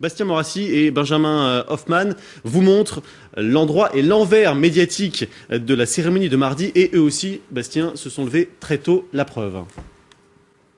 Bastien Morassi et Benjamin euh, Hoffman vous montrent l'endroit et l'envers médiatique de la cérémonie de mardi et eux aussi, Bastien, se sont levés très tôt, la preuve.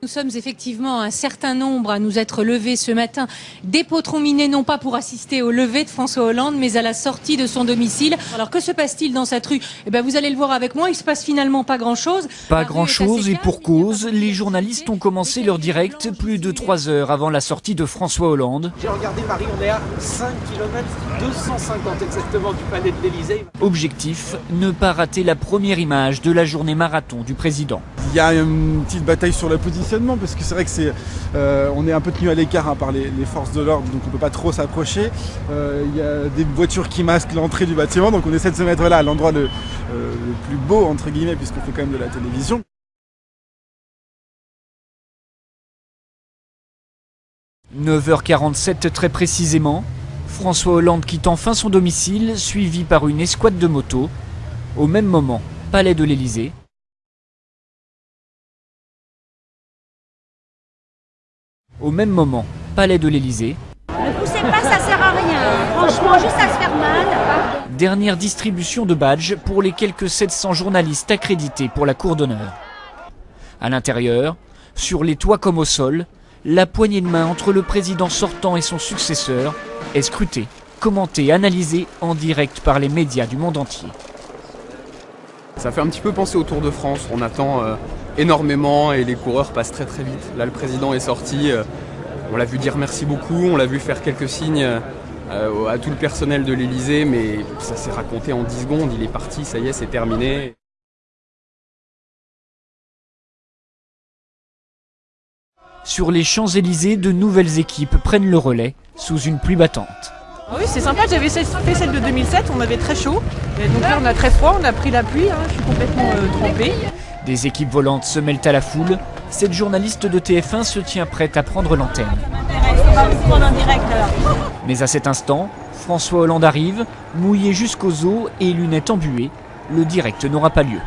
Nous sommes effectivement un certain nombre à nous être levés ce matin des minés, non pas pour assister au lever de François Hollande, mais à la sortie de son domicile. Alors que se passe-t-il dans cette rue? Eh bien, vous allez le voir avec moi, il se passe finalement pas grand-chose. Pas grand-chose et pour cause, les journalistes ont commencé leur direct plus de trois heures avant la sortie de François Hollande. J'ai regardé Paris, on est à 5 km 250 exactement du palais de l'Elysée. Objectif, ne pas rater la première image de la journée marathon du président. Il y a une petite bataille sur la parce que c'est vrai que c'est, euh, on est un peu tenu à l'écart hein, par les, forces de l'ordre, donc on peut pas trop s'approcher. Euh, il y a des voitures qui masquent l'entrée du bâtiment, donc on essaie de se mettre là à l'endroit le, euh, le plus beau entre guillemets puisqu'on fait quand même de la télévision. « 9h47 très précisément, François Hollande quitte enfin son domicile, suivi par une escouade de motos. Au même moment, palais de l'Élysée. Au même moment, palais de l'Elysée. Ne poussez pas, ça sert à rien. Franchement, juste à se faire mal. Dernière distribution de badges pour les quelques 700 journalistes accrédités pour la cour d'honneur. À l'intérieur, sur les toits comme au sol, la poignée de main entre le président sortant et son successeur est scrutée, commentée, analysée en direct par les médias du monde entier. Ça fait un petit peu penser au Tour de France. On attend euh, énormément et les coureurs passent très très vite. Là, le président est sorti. Euh, on l'a vu dire merci beaucoup. On l'a vu faire quelques signes euh, à tout le personnel de l'Elysée, mais ça s'est raconté en 10 secondes. Il est parti, ça y est, c'est terminé. Sur les Champs-Élysées, de nouvelles équipes prennent le relais sous une pluie battante. Ah oui, c'est sympa, j'avais fait celle de 2007, on avait très chaud. Et donc là, on a très froid, on a pris la pluie, hein, je suis complètement euh, trempée. Des équipes volantes se mêlent à la foule. Cette journaliste de TF1 se tient prête à prendre l'antenne. Mais à cet instant, François Hollande arrive, mouillé jusqu'aux os et lunettes embuées. Le direct n'aura pas lieu.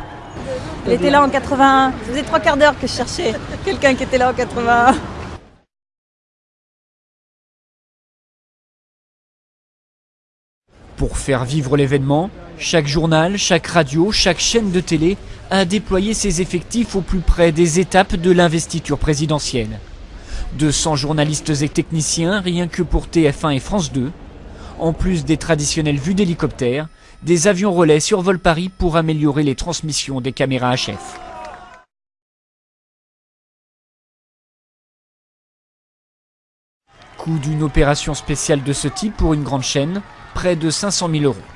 Il était là en 81. Ça faisait trois quarts d'heure que je cherchais quelqu'un qui était là en 81. Pour faire vivre l'événement, chaque journal, chaque radio, chaque chaîne de télé a déployé ses effectifs au plus près des étapes de l'investiture présidentielle. 200 journalistes et techniciens rien que pour TF1 et France 2, en plus des traditionnelles vues d'hélicoptères, des avions relais survolent Paris pour améliorer les transmissions des caméras HF. Coût d'une opération spéciale de ce type pour une grande chaîne, près de 500 000 euros.